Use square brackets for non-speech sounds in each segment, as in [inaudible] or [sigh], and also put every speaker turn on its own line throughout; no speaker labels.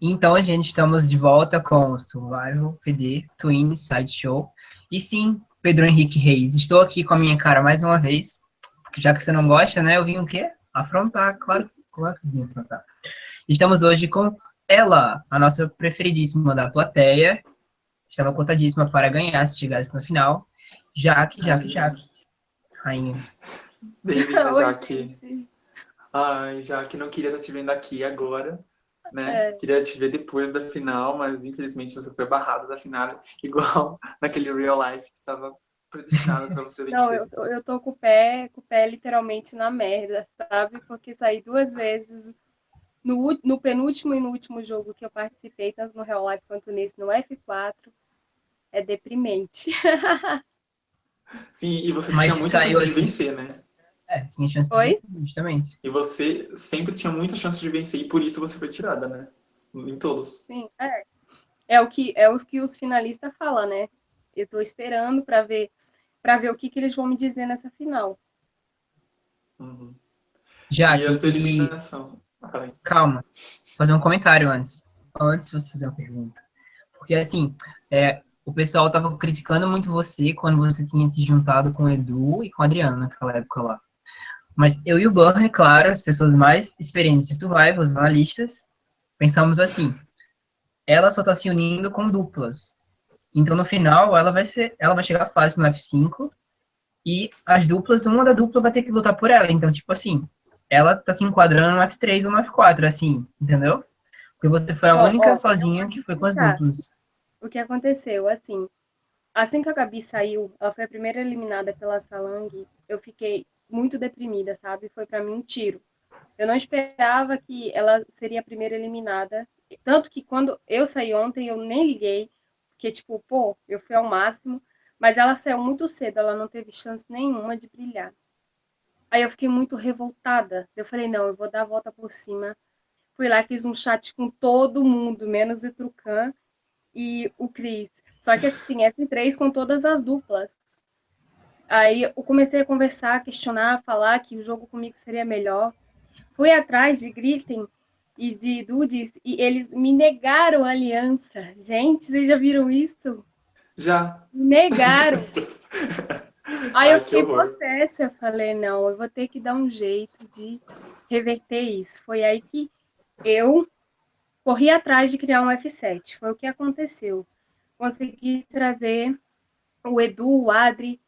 Então, gente, estamos de volta com o Survival PD Twin Sideshow. E sim, Pedro Henrique Reis, estou aqui com a minha cara mais uma vez, porque já que você não gosta, né, eu vim o quê? Afrontar, claro, claro que vim afrontar. Estamos hoje com ela, a nossa preferidíssima da plateia. Estava contadíssima para ganhar se chegasse no final. Jaque, Jaque, Jaque. Rainha.
Bem-vinda, [laughs] Jaque. Ai, Jaque, não queria estar te vendo aqui agora, né? É. Queria te ver depois da final, mas infelizmente você foi barrado da final, [laughs] igual naquele real life que estava predestinado para você vencer.
Não, eu, eu tô com o pé, com o pé literalmente na merda, sabe? Porque saí duas vezes no, no penúltimo e no último jogo que eu participei, tanto no real life quanto nesse, no F4. É deprimente. [laughs]
Sim, e você Mas tinha muita chance de vencer, né?
É, tinha chance
Oi?
de vencer, justamente.
E você sempre tinha muita chance de vencer e por isso você foi tirada, né? Em todos.
Sim, é. É o que, é o que os finalistas falam, né? Eu estou esperando para ver para ver o que, que eles vão me dizer nessa final.
Uhum.
Já
e a sua eliminação? Ah,
Calma, vou fazer um comentário antes. Antes de você fazer uma pergunta. Porque, assim, é, o pessoal estava criticando muito você quando você tinha se juntado com o Edu e com a Adriana naquela época lá. Mas eu e o Burner, claro, as pessoas mais experientes de survival, os analistas, pensamos assim: ela só está se unindo com duplas. Então, no final, ela vai ser, ela vai chegar fácil no F5 e as duplas, uma da dupla vai ter que lutar por ela. Então, tipo assim, ela tá se enquadrando no F3 ou no F4, assim, entendeu? Porque você foi a única sozinha que foi com as duplas
o que aconteceu, assim, assim que a Gabi saiu, ela foi a primeira eliminada pela Salang, eu fiquei muito deprimida, sabe? Foi para mim um tiro. Eu não esperava que ela seria a primeira eliminada, tanto que quando eu saí ontem eu nem liguei, porque tipo, pô, eu fui ao máximo, mas ela saiu muito cedo, ela não teve chance nenhuma de brilhar. Aí eu fiquei muito revoltada. Eu falei, não, eu vou dar a volta por cima. Fui lá e fiz um chat com todo mundo, menos o Trucan, e o Chris. Só que assim, F3 com todas as duplas. Aí eu comecei a conversar, questionar, falar que o jogo comigo seria melhor. Fui atrás de Gritten e de Dudes e eles me negaram a aliança. Gente, vocês já viram isso?
Já.
Negaram. [laughs] Aí eu fiquei possessa, eu falei, não, eu vou ter que dar um jeito de reverter isso. Foi aí que eu corri atrás de criar um F7. Foi o que aconteceu. Consegui trazer o Edu, o Adri,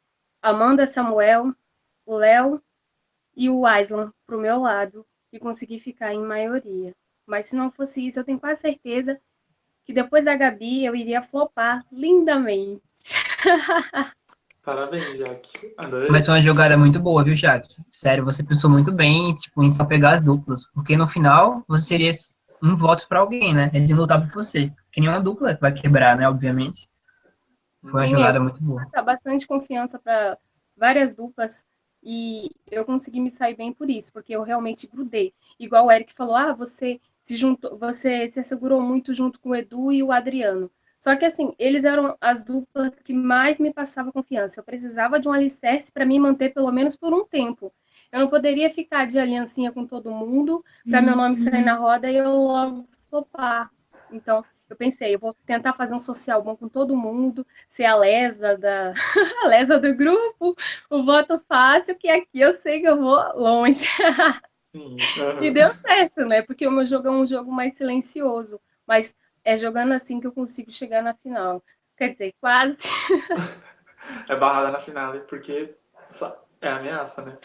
Amanda Samuel, o Léo e o Aislan para o meu lado e consegui ficar em maioria. Mas se não fosse isso, eu tenho quase certeza que depois da Gabi eu iria flopar lindamente. [laughs]
Parabéns, Jaque. Adorei.
Mas foi uma jogada muito boa, viu, Jaque? Sério, você pensou muito bem tipo, em só pegar as duplas. Porque no final você seria um voto para alguém, né? Eles iam lutar por você. Que nenhuma dupla vai quebrar, né? Obviamente. Foi uma Sim, jogada muito boa.
Bastante confiança para várias duplas e eu consegui me sair bem por isso, porque eu realmente grudei. Igual o Eric falou, ah, você se juntou, você se assegurou muito junto com o Edu e o Adriano. Só que assim, eles eram as duplas que mais me passavam confiança. Eu precisava de um alicerce para me manter pelo menos por um tempo. Eu não poderia ficar de aliancinha com todo mundo para meu nome sair na roda e eu logo flopar. Então, eu pensei, eu vou tentar fazer um social bom com todo mundo, ser a lesa da [laughs] a lesa do grupo, o voto fácil, que aqui eu sei que eu vou longe. [laughs]
Sim,
E deu certo, né? Porque o meu jogo é um jogo mais silencioso, mas é jogando assim que eu consigo chegar na final. Quer dizer, quase. [laughs]
é barrada na final, porque é ameaça, né?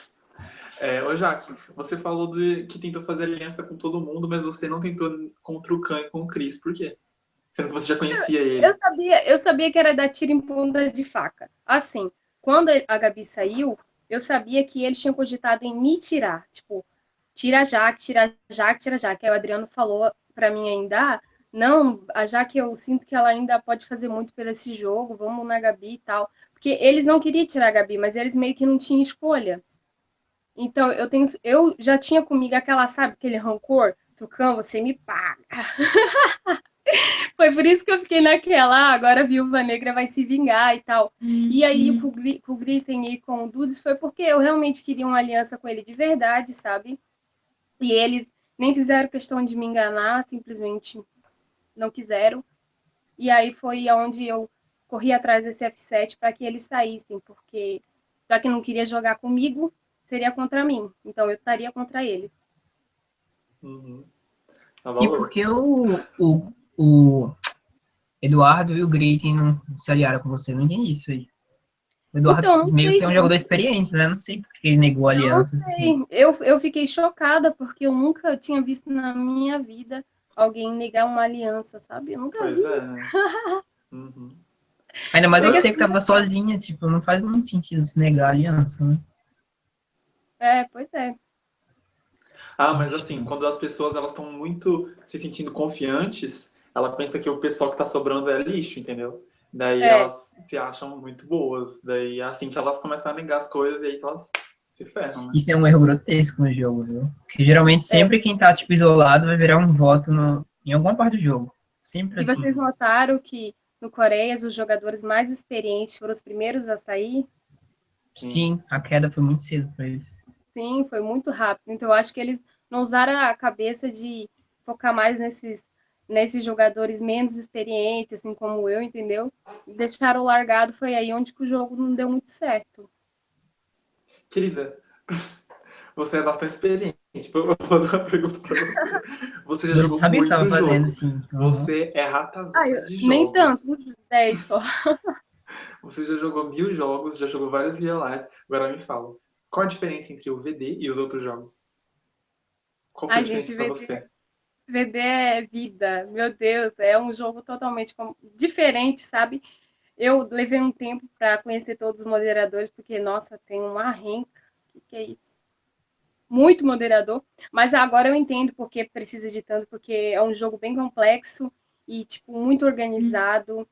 É, ô Jaque, você falou de que tentou fazer aliança com todo mundo, mas você não tentou contra o Khan e com o Chris. Por quê? Sendo que você já conhecia
eu,
ele.
Eu sabia, eu sabia que era da tira em ponta de faca. Assim, quando a Gabi saiu, eu sabia que eles tinham cogitado em me tirar. Tipo, tira a Jaque, tira a Jaque, tira a Jaque. Aí o Adriano falou para mim ainda, ah, não, a Jaque eu sinto que ela ainda pode fazer muito por esse jogo, vamos na Gabi e tal. Porque eles não queriam tirar a Gabi, mas eles meio que não tinham escolha. Então, eu tenho, eu já tinha comigo aquela, sabe, aquele rancor, Tucão, você me paga. [laughs] Foi por isso que eu fiquei naquela, ah, agora a Viúva Negra vai se vingar e tal. E aí, uhum. com, o Gritten e com o Dudes, foi porque eu realmente queria uma aliança com ele de verdade, sabe? E eles nem fizeram questão de me enganar, simplesmente não quiseram. E aí foi aonde eu corri atrás desse F7 para que eles saíssem, porque já que não queria jogar comigo, seria contra mim. Então eu estaria contra eles.
Uhum. Tá e por que o, o, o Eduardo e o Grit não se aliaram com você? Não entendi isso aí. O Eduardo então, meio que é um jogador experiente, né? Não sei porque ele negou alianças. Assim.
Eu, eu fiquei chocada porque eu nunca tinha visto na minha vida alguém negar uma aliança, sabe? Eu nunca pois vi. É. [laughs]
uhum. Ainda mais você que tava sozinha, tipo, não faz muito sentido se negar a aliança, né?
É, pois é.
Ah, mas assim, quando as pessoas elas estão muito se sentindo confiantes, ela pensa que o pessoal que está sobrando é lixo, entendeu? Daí é. elas se acham muito boas. Daí assim que elas começam a negar as coisas e aí elas se ferram, né?
Isso é um erro grotesco no jogo, viu? Porque geralmente é. sempre é. quem tá, tipo, isolado vai virar um voto no, em alguma parte do jogo. Sempre
e
assim.
vocês notaram que no Coreia os jogadores mais experientes foram os primeiros a sair?
Sim, a queda foi muito cedo para eles.
Sim, foi muito rápido. Então, eu acho que eles não usaram a cabeça de focar mais nesses, nesses jogadores menos experientes, assim como eu, entendeu? Deixaram largado, foi aí onde que o jogo não deu muito certo.
Querida, [laughs] você é bastante experiente. Eu vou fazer uma pergunta pra você. Você já eu jogou muito jogo. Fazendo, sim. Você é ratazana ah, eu, de jogos.
Nem tanto, 10 só. [laughs]
Você já jogou mil jogos, já jogou vários real life. Agora me fala, qual a diferença entre o VD e os outros jogos? Qual foi a, a diferença gente, VD, você?
VD é vida, meu Deus, é um jogo totalmente diferente, sabe? Eu levei um tempo para conhecer todos os moderadores, porque, nossa, tem uma renca. O que, é isso? Muito moderador. Mas agora eu entendo porque precisa de tanto, porque é um jogo bem complexo e, tipo, muito organizado.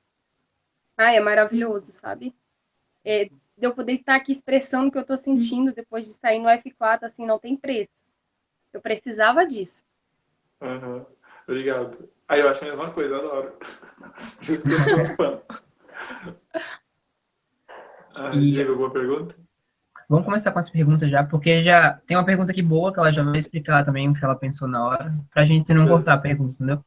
Ai, é maravilhoso, sabe? É, de eu poder estar aqui expressando o que eu estou sentindo depois de sair no F4, assim, não tem preço. Eu precisava disso.
Uhum. Obrigado. Aí eu acho a mesma coisa, adoro. Por isso que eu sou fã. Ah, e... Diego, alguma pergunta?
Vamos começar com as perguntas já, porque já tem uma pergunta aqui boa que ela já vai explicar também o que ela pensou na hora, pra gente não cortar a pergunta, entendeu?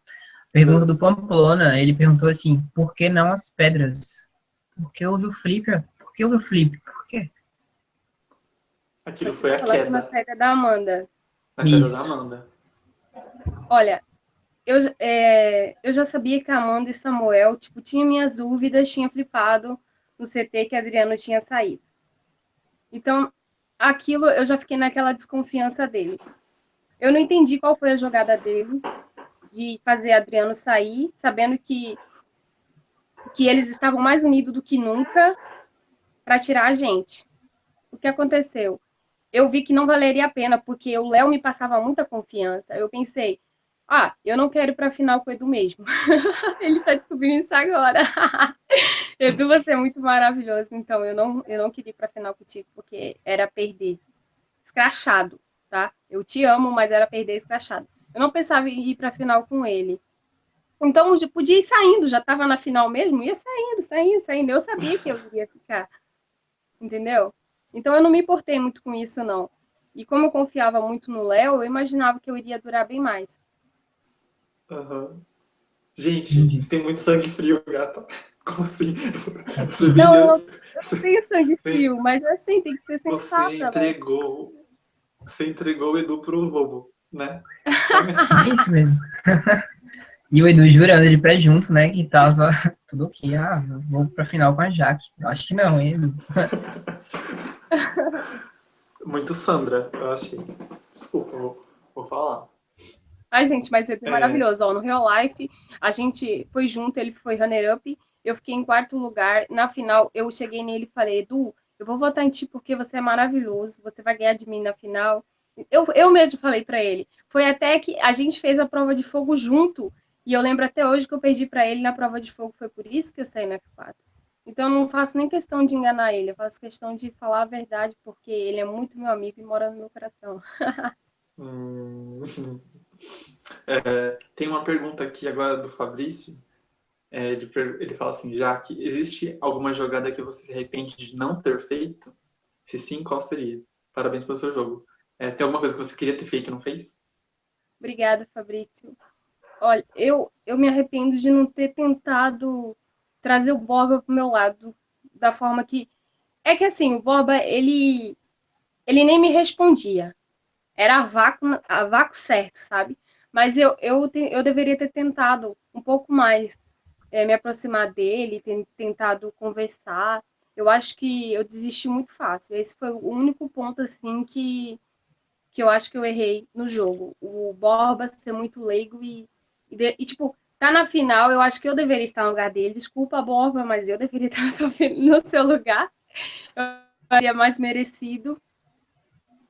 Pergunta do Pamplona, ele perguntou assim, por que não as pedras? Por que houve o flipper? que houve o flip? Por quê?
Aquilo foi a queda.
Na queda da Amanda.
Na queda Isso. da Amanda.
Olha, eu, é, eu já sabia que a Amanda e Samuel, tipo, tinha minhas dúvidas, tinha flipado no CT que Adriano tinha saído. Então, aquilo eu já fiquei naquela desconfiança deles. Eu não entendi qual foi a jogada deles de fazer Adriano sair, sabendo que que eles estavam mais unidos do que nunca para tirar a gente. O que aconteceu? Eu vi que não valeria a pena, porque o Léo me passava muita confiança. Eu pensei, ah, eu não quero ir para a final com o Edu mesmo. [laughs] Ele está descobrindo isso agora. [laughs] Edu, você é muito maravilhoso. Então, eu não, eu não queria ir para a final contigo, porque era perder. Escrachado, tá? Eu te amo, mas era perder escrachado. Eu não pensava em ir para a final com ele. Então, eu podia ir saindo, já estava na final mesmo, ia saindo, saindo, saindo. Eu sabia que eu iria ficar entendeu? Então eu não me importei muito com isso, não. E como eu confiava muito no Léo, eu imaginava que eu iria durar bem mais.
Uhum. Gente, uhum. você tem muito sangue frio, gata. [laughs] Como assim?
Você não, eu, eu tenho sangue frio, mas assim, tem que ser sensata.
Você entregou, você entregou o Edu pro lobo, né? [laughs]
É isso mesmo. E o Edu jurando de pé junto, né? Que tava tudo ok. Ah, vou pra final com a Jaque. Acho que não, hein, Edu? [laughs]
Muito Sandra, eu achei. Desculpa, vou, vou falar.
Ai, gente, mas é maravilhoso. Ó, no Real Life, a gente foi junto, ele foi runner-up, eu fiquei em quarto lugar. Na final, eu cheguei nele e falei, Edu, eu vou votar em ti porque você é maravilhoso, você vai ganhar de mim na final. Eu, eu mesmo falei para ele. Foi até que a gente fez a prova de fogo junto e eu lembro até hoje que eu perdi para ele na prova de fogo, foi por isso que eu saí no F4. Então eu não faço nem questão de enganar ele, eu faço questão de falar a verdade, porque ele é muito meu amigo e mora no meu coração.
hum, [laughs] é, tem uma pergunta aqui agora do Fabrício. É, ele, ele fala assim, já que existe alguma jogada que você se arrepende de não ter feito? Se sim, qual seria? Parabéns pelo seu jogo. É, tem alguma coisa que você queria ter feito e não fez?
Obrigada, Fabrício. Olha, eu, eu me arrependo de não ter tentado trazer o Borba para o meu lado da forma que. É que assim, o Borba, ele, ele nem me respondia. Era a vácuo, a vácuo certo, sabe? Mas eu, eu, eu deveria ter tentado um pouco mais é, me aproximar dele, ter tentado conversar. Eu acho que eu desisti muito fácil. Esse foi o único ponto, assim, que, que eu acho que eu errei no jogo. O Borba ser muito leigo e, e, e tipo, tá na final, eu acho que eu deveria estar no lugar dele. Desculpa, Borba, mas eu deveria [laughs] estar no seu lugar. Eu seria mais merecido.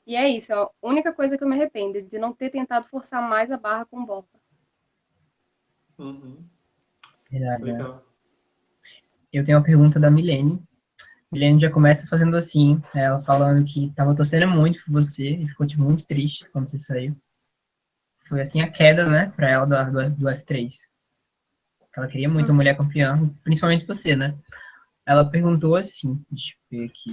E é isso, é a única coisa que eu me arrependo, de não ter tentado forçar mais a barra com o Borba.
Uhum.
Verdade, né? Eu tenho uma pergunta da Milene. Milene já começa fazendo assim, ela falando que estava torcendo muito por você e ficou tipo, muito triste quando você saiu. Foi assim a queda, né, para ela do, do, do, F3. Ela queria muito a mulher campeã, principalmente você, né? Ela perguntou assim, deixa eu ver aqui.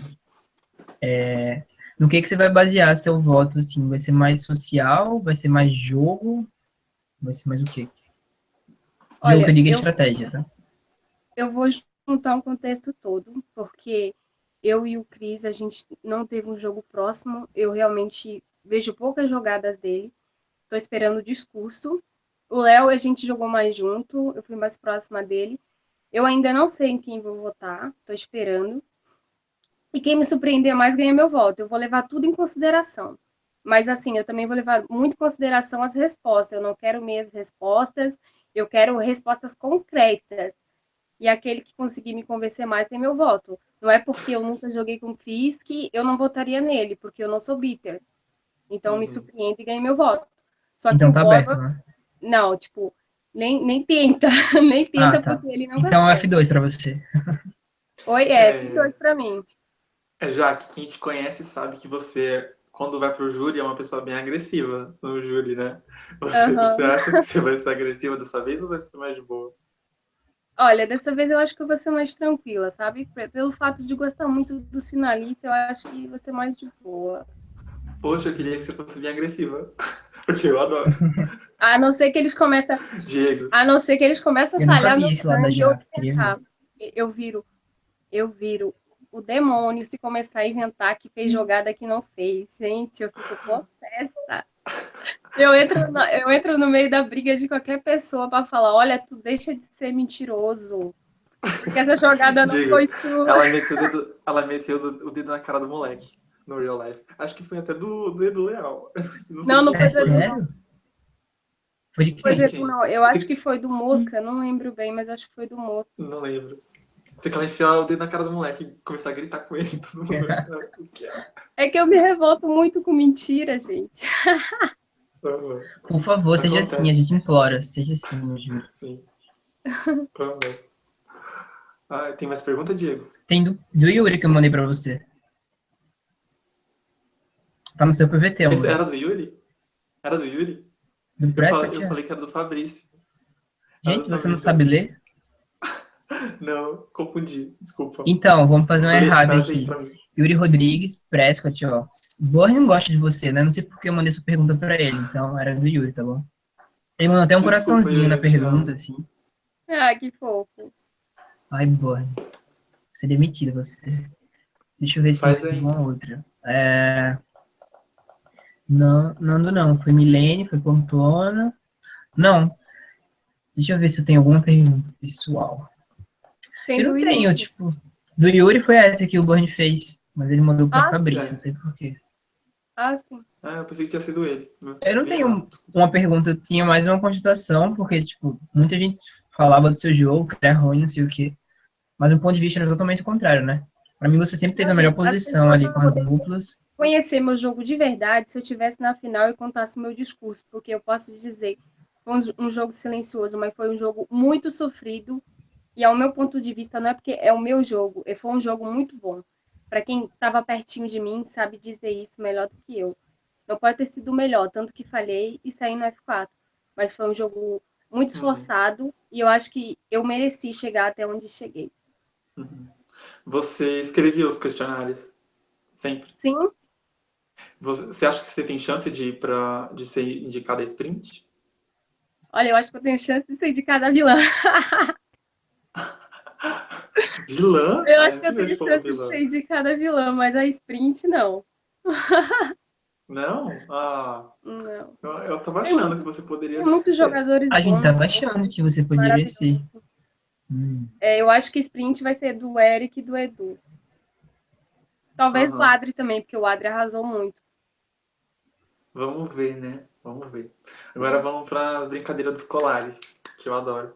É, no que, que você vai basear seu voto, assim? Vai ser mais social? Vai ser mais jogo? Vai ser mais o quê? Olha, jogo que eu digo eu, estratégia, tá?
Eu vou juntar um contexto todo, porque eu e o Cris, a gente não teve um jogo próximo. Eu realmente vejo poucas jogadas dele. Estou esperando o discurso. O Léo, a gente jogou mais junto, eu fui mais próxima dele. Eu ainda não sei em quem vou votar, estou esperando. E quem me surpreender mais ganha meu voto. Eu vou levar tudo em consideração. Mas, assim, eu também vou levar muito em consideração as respostas. Eu não quero meias respostas, eu quero respostas concretas. E aquele que conseguir me convencer mais tem meu voto. Não é porque eu nunca joguei com o Chris que eu não votaria nele, porque eu não sou bitter. Então, uhum. me surpreende e ganha meu voto.
Só então tá aberto, né?
Não, tipo, nem, nem tenta. [laughs] nem tenta, ah, tá. porque ele não
Então, F2 pra você.
Oi, é, F2 pra mim.
É, já que quem te conhece sabe que você, quando vai pro júri, é uma pessoa bem agressiva no júri, né? Você, uhum. você acha que você vai ser agressiva dessa vez ou vai ser mais de boa?
Olha, dessa vez eu acho que eu vou ser mais tranquila, sabe? Pelo fato de gostar muito dos finalistas, eu acho que vou ser mais de boa.
Poxa, eu queria que você fosse bem agressiva. [laughs] Porque eu adoro. [laughs]
A não ser que eles começam.
Diego.
A não ser que eles começam a talhar meu sangue, eu, eu viro. Eu viro o demônio se começar a inventar que fez jogada que não fez. Gente, eu fico possessa. Eu entro, no, eu entro no meio da briga de qualquer pessoa para falar: olha, tu deixa de ser mentiroso. Porque essa jogada não Digo, foi sua.
Ela meteu, o dedo, ela meteu o dedo na cara do moleque no real life. Acho que foi até do, do Edu Leal.
Não, não, não foi do Edu. Foi de quem? não, eu acho que foi do Mosca, não lembro bem, mas acho que foi do Mosca.
Não lembro. Você quer enfiar o dedo na cara do moleque e começar a gritar com ele, todo mundo
é. que eu me revolto muito com mentira, gente.
Por favor, seja assim, a gente implora. Seja assim, eu juro.
Sim. ah, tem mais pergunta, Diego?
Tem do, do Yuri que eu mandei pra você. Tá no seu PVT,
Esse era do Yuri? Era do Yuri?
Do
eu, falei, eu falei que era do Fabrício.
Gente, do você Fabrício. não sabe ler? [laughs]
Não, confundi, desculpa.
Então, vamos fazer um errado aqui. Yuri Rodrigues, Prescott, ó. Borra não gosta de você, né? Não sei porque eu mandei essa pergunta pra ele, então era do Yuri, tá bom? Ele mandou até um desculpa, coraçãozinho na pergunta, assim.
Ah, que fofo.
Ai, Borra. Você é demitida, você. Deixa eu ver se tem uma outra. É... Não, Nando não. Foi Milene, foi Pamplona. Não. Deixa eu ver se eu tenho alguma pergunta pessoal. Tem eu não tenho, tipo. Do Yuri foi essa que o Burn fez, mas ele mandou para ah, Fabrício, é. não sei porquê.
Ah, sim.
Ah, eu pensei que tinha sido ele.
Eu não tenho uma pergunta, eu tinha mais uma constatação, porque, tipo, muita gente falava do seu jogo, que era ruim, não sei o quê. Mas o ponto de vista era totalmente o contrário, né? Pra mim, você sempre teve a melhor posição ali com as duplas.
Conhecer meu jogo de verdade se eu tivesse na final e contasse meu discurso, porque eu posso dizer, foi um jogo silencioso, mas foi um jogo muito sofrido, e ao meu ponto de vista, não é porque é o meu jogo, foi um jogo muito bom. Para quem estava pertinho de mim, sabe dizer isso melhor do que eu. Não pode ter sido melhor, tanto que falhei e saí no F4. Mas foi um jogo muito uhum. esforçado uhum. e eu acho que eu mereci chegar até onde cheguei.
Uhum. Você escrevia os questionários? Sempre?
Sim.
Você acha que você tem chance de ir para de ser indicada a sprint?
Olha, eu acho que eu tenho chance de ser indicada a vilã. [laughs]
vilã?
Eu acho que eu tenho chance vilã. de ser indicada a vilã, mas a sprint não.
Não? Ah.
Não.
Eu, eu tava achando que você poderia
Tem muitos jogadores
A gente tava achando que você poderia ser.
Hum. É, eu acho que sprint vai ser do Eric e do Edu. Talvez uhum. o Adri também, porque o Adri arrasou muito.
Vamos ver, né? Vamos ver. Agora vamos para a brincadeira dos colares, que eu adoro.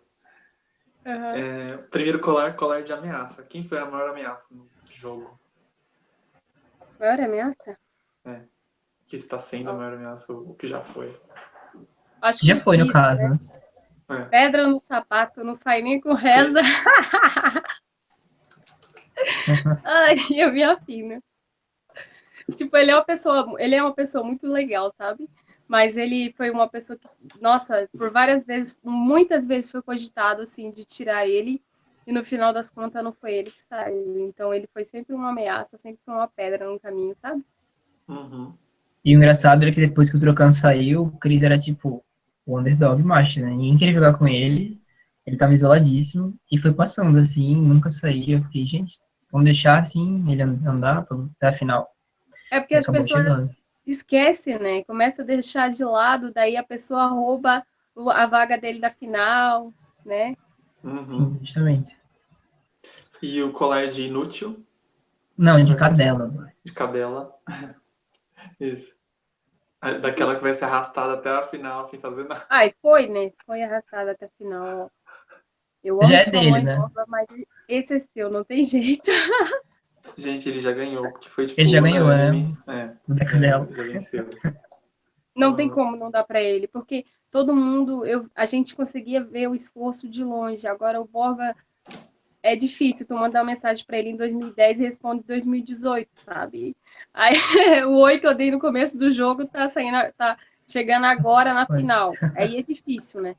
Uhum. É, primeiro colar, colar de ameaça. Quem foi a maior ameaça no jogo?
Maior ameaça?
É. Que está sendo a maior ameaça, o que já foi.
Acho já foi, no caso. Né?
É. Pedra no sapato, não sai nem com reza. [laughs] Ai, eu vi a fina. Tipo, ele é uma pessoa, ele é uma pessoa muito legal, sabe? Mas ele foi uma pessoa que, nossa, por várias vezes, muitas vezes foi cogitado assim de tirar ele e no final das contas não foi ele que saiu. Então ele foi sempre uma ameaça, sempre foi uma pedra no caminho, sabe?
Uhum.
E o engraçado é que depois que o Trocan saiu, o Chris era tipo o underdog macho, né? Ninguém queria jogar com ele, ele tava isoladíssimo e foi passando assim, nunca saía. Eu fiquei, gente, vamos deixar assim ele andar até a final.
É porque as pessoas chegando. esquecem, né? Começa a deixar de lado, daí a pessoa rouba a vaga dele da final, né?
Uhum.
Sim, justamente.
E o colar de inútil?
Não, de cadela.
De cadela. [laughs] Isso. Daquela que vai ser arrastada até a final, sem fazer nada.
Ai, foi, né? Foi arrastada até a final. Eu amo
já é dele, né?
Nova, mas esse é seu, não tem jeito. [laughs]
Gente, ele já ganhou, porque foi tipo,
Ele já ganhou, né?
É,
o.
Já venceu.
Não tem como não dar para ele, porque todo mundo, eu, a gente conseguia ver o esforço de longe. Agora o Borba é difícil tu mandar uma mensagem para ele em 2010 e responde em 2018, sabe? Aí [laughs] o oi que eu dei no começo do jogo tá saindo, tá chegando agora na final. Aí é difícil, né?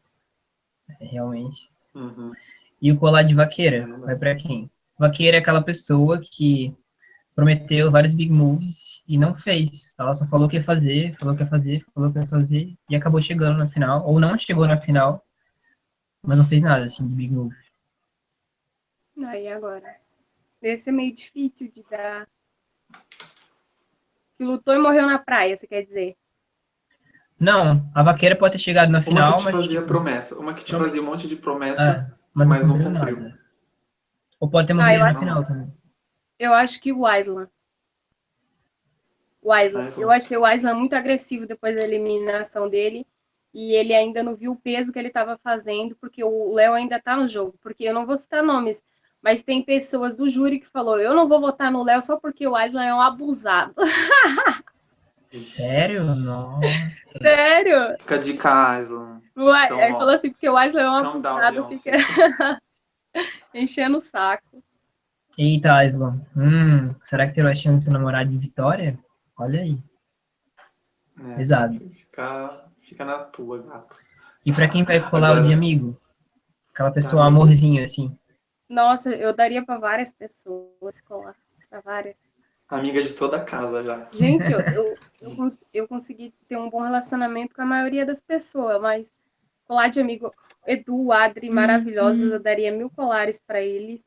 É, realmente.
Uhum.
E o colar de vaqueira, vai para quem? Vaqueira é aquela pessoa que prometeu vários big moves e não fez. Ela só falou que ia fazer, falou que ia fazer, falou que ia fazer e acabou chegando na final, ou não chegou na final, mas não fez nada assim de big move.
Aí agora. Esse é meio difícil de dar. Que lutou e morreu na praia, você quer dizer?
Não, a vaqueira pode ter chegado na final,
uma que te
mas.
fazia promessa. Uma que te fazia um monte de promessa, é, mas, mas não cumpriu. Nada.
Ou pode ter morrido ah, na final também.
Eu acho que o Island. O Island. Eu achei o Island muito agressivo depois da eliminação dele e ele ainda não viu o peso que ele estava fazendo, porque o Léo ainda está no jogo. Porque eu não vou citar nomes, mas tem pessoas do júri que falou: eu não vou votar no Léo só porque o Island é um abusado. [laughs]
Sério? Nossa.
Sério?
Fica de Island.
Então, ele falou assim, porque o Island é um abusado, fica [laughs] [laughs] enchendo o saco.
Eita, Island. Hum, será que terá chance de ser namorado de Vitória? Olha aí. É, Pesado.
Fica, fica na tua, gato.
E pra quem vai colar Agora... o de amigo? Aquela pessoa, tá amorzinho, assim.
Nossa, eu daria para várias pessoas colar. Para várias.
Amiga de toda a casa já.
Gente, eu, [laughs] eu, eu, cons eu, consegui ter um bom relacionamento com a maioria das pessoas, mas colar de amigo, Edu, Adri, maravilhosos, eu daria mil colares para eles.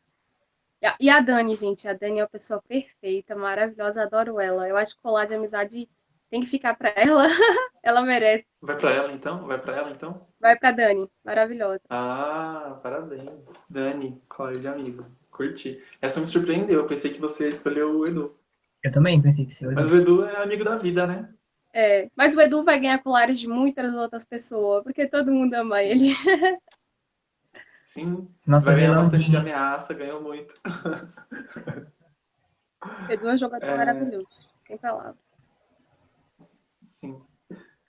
E a Dani, gente, a Dani é uma pessoa perfeita, maravilhosa, adoro ela. Eu acho que colar de amizade tem que ficar para ela. [laughs] ela merece.
Vai para ela então? Vai para ela então?
Vai para Dani, maravilhosa.
Ah, parabéns. Dani, colar de amigo. Curti. Essa me surpreendeu. Eu pensei que você escolheu o Edu.
Eu também pensei que seria
Mas o Edu é amigo da vida, né?
É, mas o Edu vai ganhar colares de muitas outras pessoas, porque todo mundo ama ele. [laughs]
Sim, Nossa, vai ganhar bastante de ameaça, ganhou muito. [laughs]
Edu é um jogador é... maravilhoso, sem palavras.
Sim.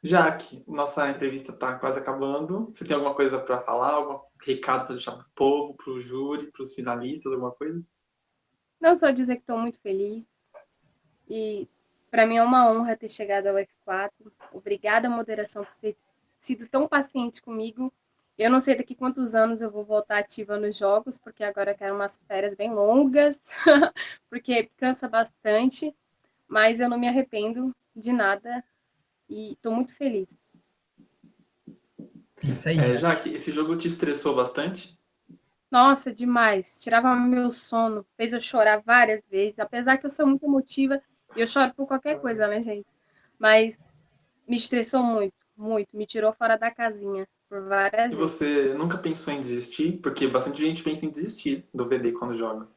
Jaque, nossa entrevista está quase acabando. Você tem alguma coisa para falar? Algum recado para deixar para o povo, para o júri, para os finalistas, alguma coisa?
Não, só dizer que estou muito feliz. E para mim é uma honra ter chegado ao F4. Obrigada, moderação, por ter sido tão paciente comigo eu não sei daqui quantos anos eu vou voltar ativa nos jogos, porque agora eu quero umas férias bem longas, [laughs] porque cansa bastante, mas eu não me arrependo. de nada e tô muito feliz.
Isso aí. É, Jaque, esse jogo te estressou bastante?
Nossa, demais. Tirava meu sono, fez eu chorar várias vezes. Apesar que eu sou muito emotiva eu choro por qualquer coisa, né, gente? Mas me estressou muito, muito. Me tirou fora da casinha por várias
e vezes. E você nunca pensou em desistir? Porque bastante gente pensa em desistir do VD quando joga.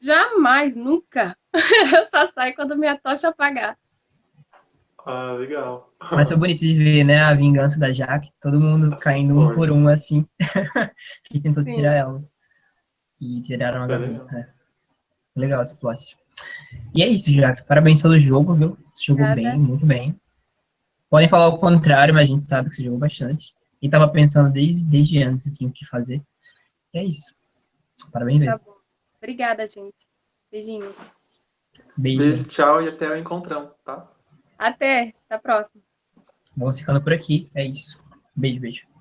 Jamais, nunca. [laughs] eu só saio quando minha tocha apagar.
Ah, legal.
Mas foi bonito de ver, né, a vingança da Jaque, todo mundo caindo um por um, assim, que [laughs] tentou Sim. tirar ela. E tiraram a é Gabi. Legal. É. legal esse plot. E é isso, Jaque. Parabéns pelo jogo, viu? Você jogou Obrigada. bem, muito bem. Podem falar o contrário, mas a gente sabe que você jogou bastante. E tava pensando desde, desde antes, assim, o que fazer. E é isso. Parabéns mesmo. Tá bom.
Obrigada, gente. Beijinho.
Beijo. Beijo, tchau e até o encontrão, tá?
Até, até a próxima.
Vamos ficando por aqui. É isso. Beijo, beijo. Beijo.